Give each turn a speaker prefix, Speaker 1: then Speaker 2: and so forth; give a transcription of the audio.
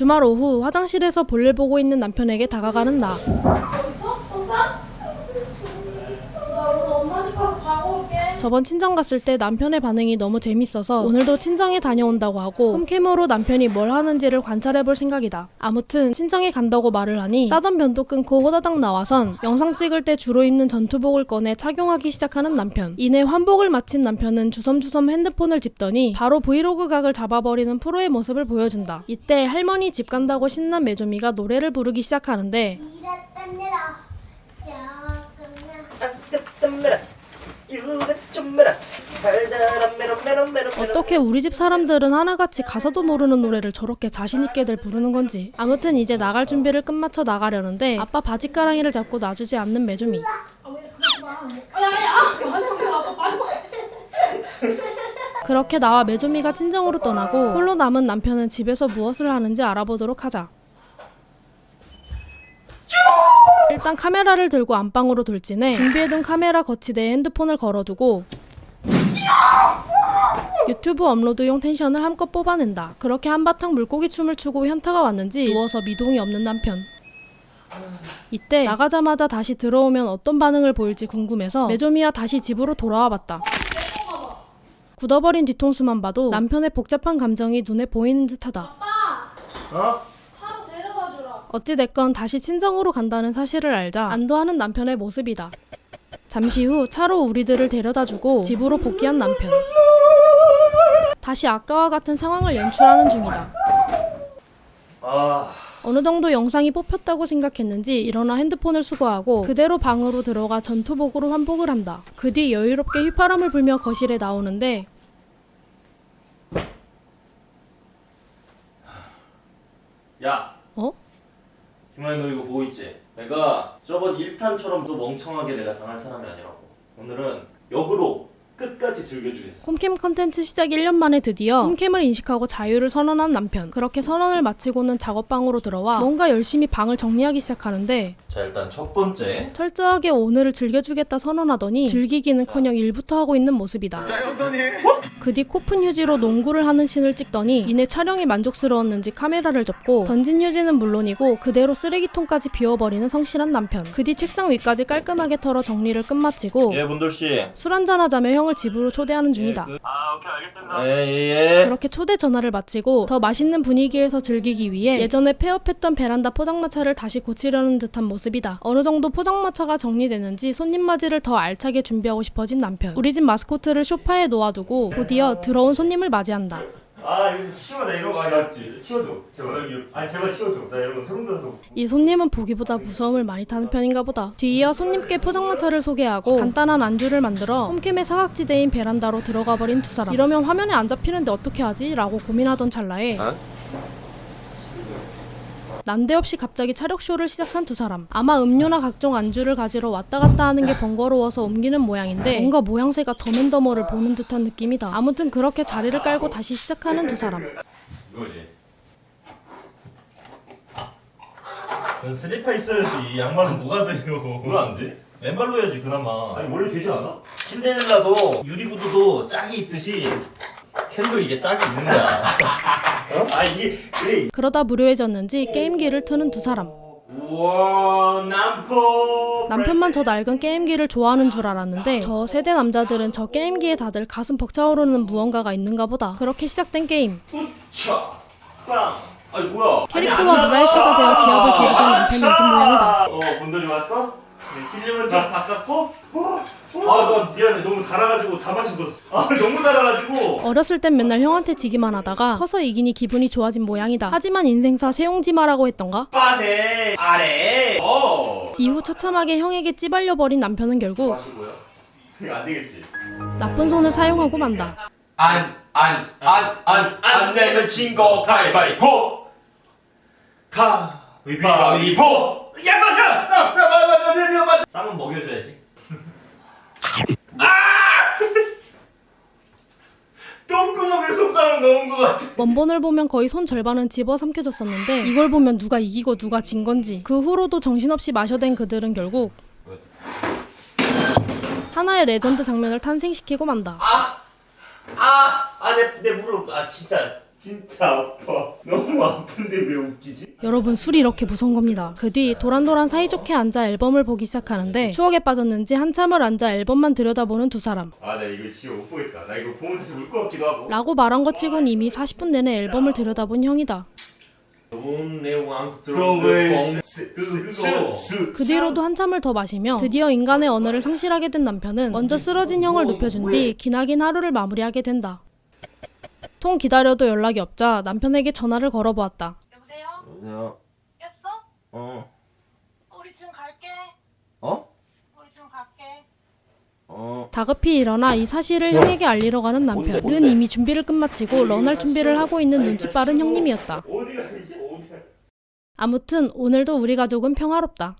Speaker 1: 주말 오후 화장실에서 볼일 보고 있는 남편에게 다가가는 나. 저번 친정 갔을 때 남편의 반응이 너무 재밌어서 오늘도 친정에 다녀온다고 하고 홈캠으로 남편이 뭘 하는지를 관찰해볼 생각이다. 아무튼 친정에 간다고 말을 하니 싸던 변도 끊고 호다닥 나와선 영상 찍을 때 주로 입는 전투복을 꺼내 착용하기 시작하는 남편. 이내 환복을 마친 남편은 주섬주섬 핸드폰을 집더니 바로 브이로그 각을 잡아버리는 프로의 모습을 보여준다. 이때 할머니 집 간다고 신난 메조미가 노래를 부르기 시작하는데 어떻게 우리 집 사람들은 하나같이 가사도 모르는 노래를 저렇게 자신있게들 부르는 건지. 아무튼 이제 나갈 준비를 끝마쳐 나가려는데 아빠 바지가랑이를 잡고 놔주지 않는 메조미. 그렇게 나와 메조미가 친정으로 떠나고 홀로 남은 남편은 집에서 무엇을 하는지 알아보도록 하자. 일단 카메라를 들고 안방으로 돌진해 준비해둔 카메라 거치대에 핸드폰을 걸어두고 유튜브 업로드용 텐션을 한껏 뽑아낸다. 그렇게 한바탕 물고기 춤을 추고 현타가 왔는지 누워서 미동이 없는 남편. 이때 나가자마자 다시 들어오면 어떤 반응을 보일지 궁금해서 메조미와 다시 집으로 돌아와 봤다. 굳어버린 뒤통수만 봐도 남편의 복잡한 감정이 눈에 보이는 듯하다.
Speaker 2: 어?
Speaker 1: 어찌됐건 다시 친정으로 간다는 사실을 알자 안도하는 남편의 모습이다. 잠시 후 차로 우리들을 데려다주고 집으로 복귀한 남편. 다시 아까와 같은 상황을 연출하는 중이다.
Speaker 2: 아,
Speaker 1: 어느 정도 영상이 뽑혔다고 생각했는지 일어나 핸드폰을 수거하고 그대로 방으로 들어가 전투복으로 환복을 한다. 그 뒤 여유롭게 휘파람을 불며 거실에 나오는데
Speaker 2: 야,
Speaker 1: 어?
Speaker 2: 김아이 너 이거 보고 있지? 내가 저번 1탄처럼 또 멍청하게 내가 당할 사람이 아니라고. 오늘은 역으로 끝까지 즐겨주겠어.
Speaker 1: 홈캠 컨텐츠 시작 1년 만에 드디어 홈캠을 인식하고 자유를 선언한 남편. 그렇게 선언을 마치고는 작업방으로 들어와 뭔가 열심히 방을 정리하기 시작하는데
Speaker 2: 자, 일단 첫 번째.
Speaker 1: 철저하게 오늘을 즐겨주겠다 선언하더니 즐기기는커녕 일부터 하고 있는 모습이다. 그뒤 코푼 휴지로 농구를 하는 신을 찍더니 이내 촬영이 만족스러웠는지 카메라를 접고 던진 휴지는 물론이고 그대로 쓰레기통까지 비워버리는 성실한 남편. 그 뒤 책상 위까지 깔끔하게 털어 정리를 끝마치고
Speaker 2: 예, 문돌 씨.
Speaker 1: 술 한잔하자며 형을 집으로 초대하는 중이다.
Speaker 3: 아 오케이 알겠습니다.
Speaker 2: 예, 예, 예.
Speaker 1: 그렇게 초대 전화를 마치고 더 맛있는 분위기에서 즐기기 위해 예전에 폐업했던 베란다 포장마차를 다시 고치려는 듯한 모습이다. 어느 정도 포장마차가 정리되는지 손님 맞이를 더 알차게 준비하고 싶어진 남편. 우리 집 마스코트를 소파에 놓아두고 곧이어 들어온 손님을 맞이한다.
Speaker 4: 아 이거 치워 나 이런 거 아니었지 치워줘 제발 귀엽지 아니 제발 치워줘 나 이런 거 소름 돋아서
Speaker 1: 이 손님은 보기보다 무서움을 많이 타는 편인가 보다. 뒤이어 손님께 포장마차를 소개하고 간단한 안주를 만들어 홈캠의 사각지대인 베란다로 들어가 버린 두 사람. 이러면 화면에 안 잡히는데 어떻게 하지? 라고 고민하던 찰나에 난데없이 갑자기 차력쇼를 시작한 두 사람. 아마 음료나 각종 안주를 가지러 왔다 갔다 하는 게 번거로워서 옮기는 모양인데 뭔가 모양새가 더맨더머를 보는 듯한 느낌이다. 아무튼 그렇게 자리를 깔고 다시 시작하는 두 사람.
Speaker 4: 이거지 넌 슬리퍼 있어야지 양말은 누가 돼요 왜안 돼? 맨발로 해야지 그나마 아니 원래 되지 않아?
Speaker 2: 신데렐라도 유리구두도 짝이 있듯이 캔도 이게 짝이 있는 거야.
Speaker 4: 어? 아 이게 그래
Speaker 1: 그러다 무료해졌는지 게임기를 트는 두 사람.
Speaker 4: 우와
Speaker 1: 남편만 저 낡은 게임기를 좋아하는 줄 알았는데 저 세대 남자들은 저 게임기에 다들 가슴 벅차오르는 무언가가 있는가 보다. 그렇게 시작된 게임.
Speaker 4: 차! 아니
Speaker 1: 캐릭터와 물화일체가 되어 기합을 지르던 남편이 이긴 모양이다.
Speaker 4: 어 본돌이 왔어? 네, 실력은 좀 바꿨고 아나 미안해. 너무 달아가지고 다 마신 거아 너무 달아가지고.
Speaker 1: 어렸을 땐 맨날 형한테 지기만 하다가 커서 이기니 기분이 좋아진 모양이다. 하지만 인생사 세용지마라고 했던가?
Speaker 4: 빠세 아래. 어.
Speaker 1: 이후 처참하게 형에게 찌발려 버린 남편은 결국
Speaker 4: 안 되겠지.
Speaker 1: 나쁜 손을 사용하고 만다.
Speaker 4: 안 안 안 안 안 내면 진거 가위바위보. 가위바위보 야 맞아 쌈 맞아 맞아 맞아 쌈은 먹여줘야지. 아! 똥구멍에 손가락 넣은 것 같아.
Speaker 1: 원본을 보면 거의 손 절반은 집어삼켜졌었는데 이걸 보면 누가 이기고 누가 진 건지 그 후로도 정신없이 마셔댄 그들은 결국 하나의 레전드 장면을 탄생시키고 만다.
Speaker 4: 아아내 내 무릎. 아 진짜
Speaker 2: 진짜 아파. 너무 아픈데 왜 웃기지?
Speaker 1: 여러분 술이 이렇게 무서운 겁니다. 그 뒤 도란도란 사이좋게 앉아 앨범을 보기 시작하는데 추억에 빠졌는지 한참을 앉아 앨범만 들여다보는 두 사람.
Speaker 4: 아 나 이거 진짜 못 보겠다. 나 이거 보면 다시 울것 같기도 하고.
Speaker 1: 라고 말한 것 치곤 이미 40분 내내 앨범을 들여다본 형이다.
Speaker 2: 좋은 내용
Speaker 1: 그수그 뒤로도 한참을 더 마시며 드디어 인간의 언어를 상실하게 된 남편은 먼저 쓰러진 형을 눕혀준 뒤 기나긴 하루를 마무리하게 된다. 통 기다려도 연락이 없자 남편에게 전화를 걸어보았다.
Speaker 3: 여보세요?
Speaker 2: 여보세요.
Speaker 3: 깼어?
Speaker 2: 어.
Speaker 3: 우리 지금 갈게.
Speaker 2: 어?
Speaker 3: 우리 지금 갈게.
Speaker 2: 어.
Speaker 1: 다급히 일어나 이 사실을 형에게 알리러 가는 남편. 는 이미 준비를 끝마치고 런할 준비를 하고 있는 눈치 빠른 형님이었다. 아무튼 오늘도 우리 가족은 평화롭다.